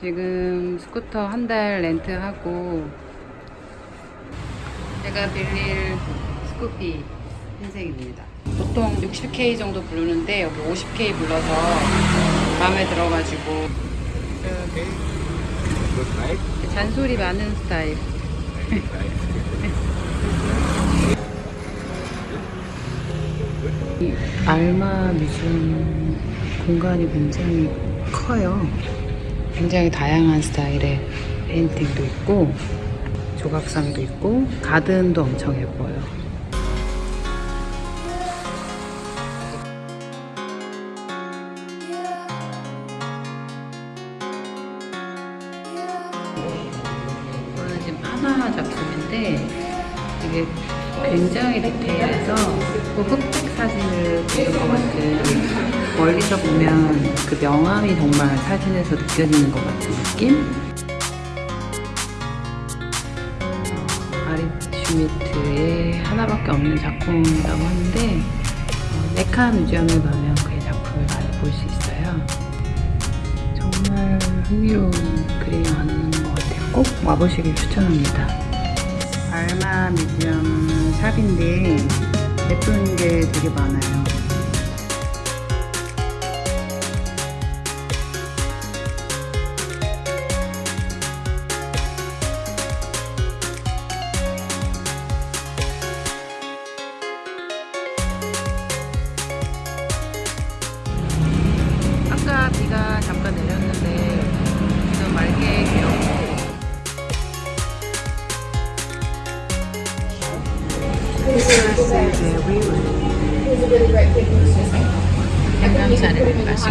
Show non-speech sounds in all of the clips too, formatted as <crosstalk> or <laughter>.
지금 스쿠터 한 달 렌트하고 제가 빌릴 Scoopy 흰색입니다. 보통 60K 정도 부르는데 여기 50K 불러서 마음에 들어가지고 잔소리 많은 스타일. <laughs> 이 ARMA museum 공간이 굉장히 커요. 굉장히 다양한 스타일의 페인팅도 있고 조각상도 있고 가든도 엄청 예뻐요. 이거는 지금 하나 작품인데 이게 굉장히 디테일해서 그 흑백 사진을 찍은 것 같은 멀리서 보면 그 명암이 정말 사진에서 느껴지는 것 같은 느낌? 아리 슈미트의 하나밖에 없는 작품이라고 하는데 어, 메카 뮤지엄에 가면 그의 작품을 많이 볼 수 있어요. 정말 흥미로운 그림이 많은 것 같아요. 꼭 와보시길 추천합니다. 알마 뮤지엄 샵인데 예쁜 게 되게 많아요. 마시고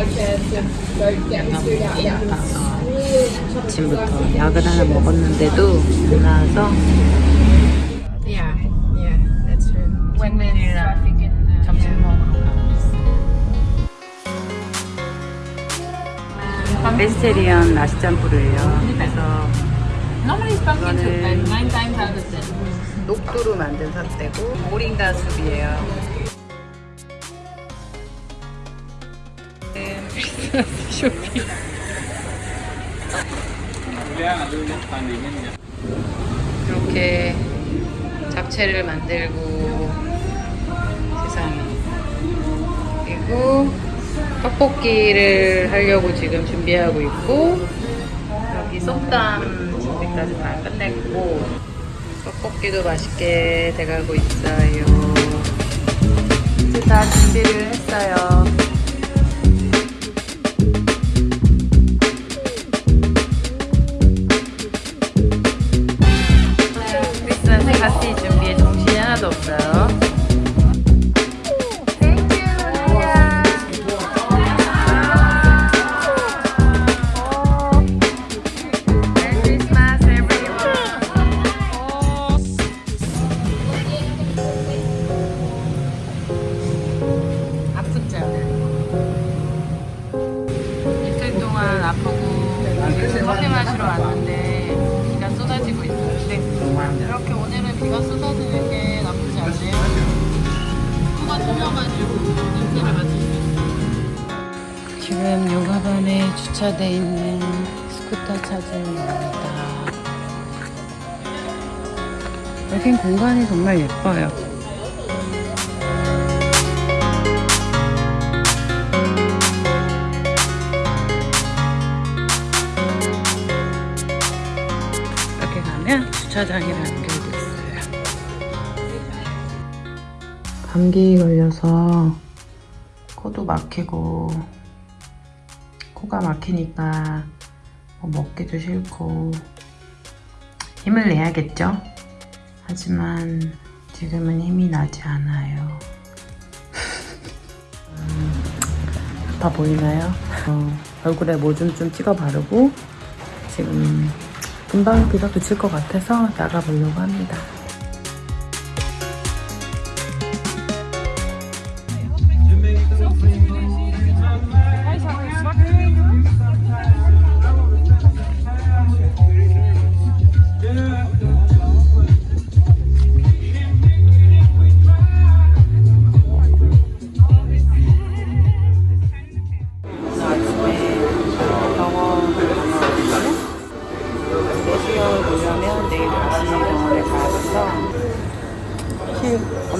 아침부터 약을 하나 먹었는데도 안 나와서 Yeah, yeah, that's true. 웬맨이랑 점심 먹으러 가고 베지테리언 나시짬뿌르예요 그래서 Normally it's pumpkin soup, 이거는- and nine times out of ten. 녹두로 만든 사태고 모링가 숲이에요. 크리스마스 쇼핑. 이렇게 잡채를 만들고 세상에 그리고 떡볶이를 하려고 지금 준비하고 있고 여기 ส้담 준비까지 다 끝냈고 떡볶이도 맛있게 돼가고 있어요. 이제 다 준비를 했어요. 크리스마스 파티 준비에 정신이 하나도 없어요. 비가 쏟아지는 게 나쁘지 않네요. 코가 뚫려가지고 냄새를 맡을 수 있어요. 지금 요가반에 주차돼 있는 스쿠터 차주입니다. 여긴 공간이 정말 예뻐요. 이렇게 가면 주차장이라는 게 감기 걸려서 코도 막히고 코가 막히니까 뭐 먹기도 싫고 힘을 내야겠죠? 하지만 지금은 힘이 나지 않아요. 음, <laughs> 아파 보이나요? 어, 얼굴에 뭐 좀 좀 찍어 바르고 지금 금방 비가 그칠 것 같아서 나가보려고 합니다.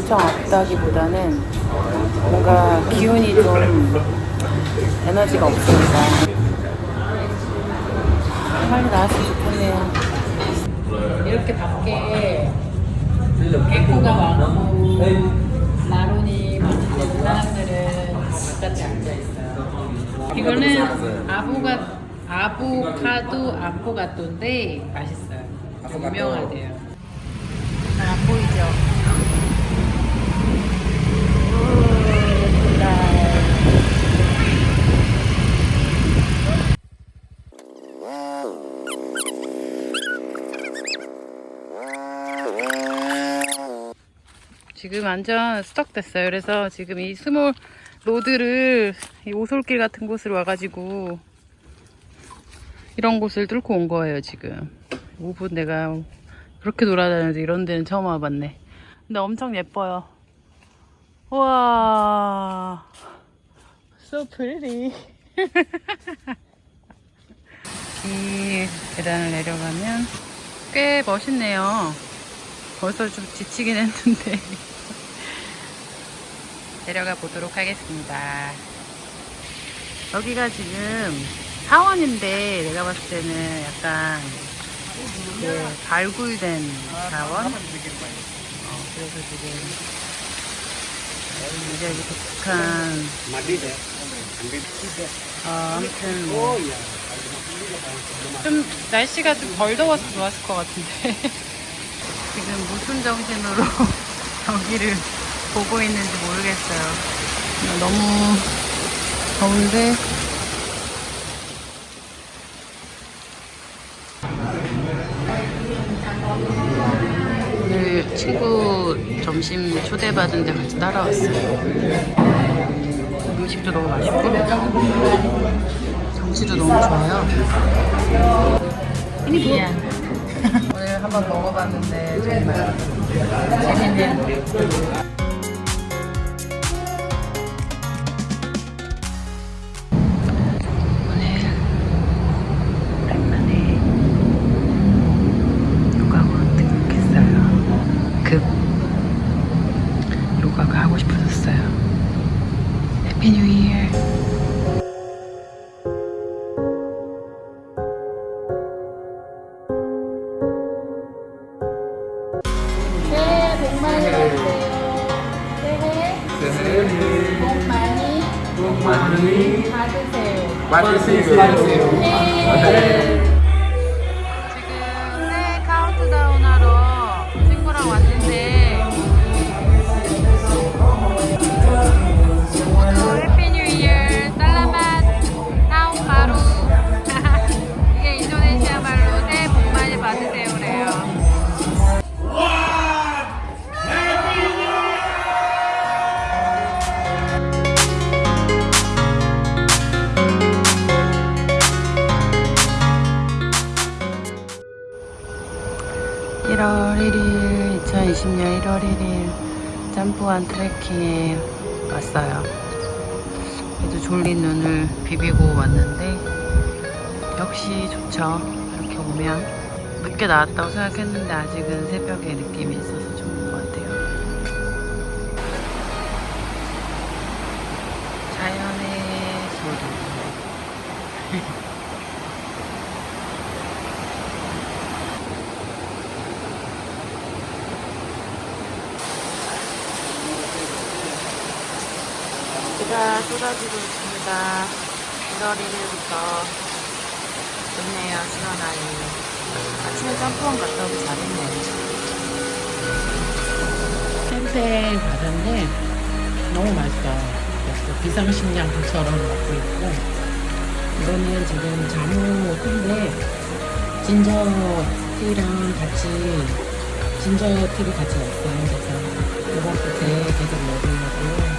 엄청 아프다기보다는 뭔가 기운이 좀 에너지가 없으니까 아, 빨리 나왔으면 좋겠네요. 이렇게 밖에 개코가 많고 마론이 많은 사람들은 바깥에 앉아 있어요. 이거는 아보가 아보카도 아포가토인데 맛있어요. 유명하대요. 잘안 보이죠? 지금 완전 stuck 됐어요. 그래서 지금 이 small road를 이 오솔길 같은 곳으로 와가지고 이런 곳을 뚫고 온 거예요, 지금. 5분 내가 그렇게 돌아다녀도 이런 데는 처음 와봤네. 근데 엄청 예뻐요. 우와. So pretty. <laughs> 이 계단을 내려가면 꽤 멋있네요. 벌써 좀 지치긴 했는데. 내려가 보도록 하겠습니다. 여기가 지금 사원인데 내가 봤을 때는 약간 그 발굴된 사원. 어, 그래서 지금 이제 이렇게 독특한 어, 아무튼 뭐 좀 날씨가 좀 덜 더워서 좋았을 것 같은데 지금 무슨 정신으로 <laughs> 여기를 보고 있는지 모르겠어요. 너무 더운데 오늘 친구 점심 초대받은 데 같이 따라왔어요. 음식도 너무 맛있고 경치도 너무 좋아요. 미안. 오늘 한번 먹어봤는데 정말 재밌는 오 새해 복 많이 받으세요. 네. 지금 2020년 (1월 1일) 짬뿌한 트레킹에 왔어요. 그래도 졸린 눈을 비비고 왔는데 역시 좋죠. 이렇게 오면 늦게 나왔다고 생각했는데 아직은 새벽에 느낌이 있어서 좋은 것 같아요 자연의 소리 비가 쏟아지고 있습니다. 1월 1일부터 좋네요, 시원하니. 아침에 짬뽕 갔다 오기 잘했네요. 생 과자인데 너무 맛있어요. 비상식량처럼 먹고 있고 이거는 지금 자무 티인데 진저 티랑 같이 진저 티를 같이 넣었어요. 그래서 이번 때 계속 먹으려고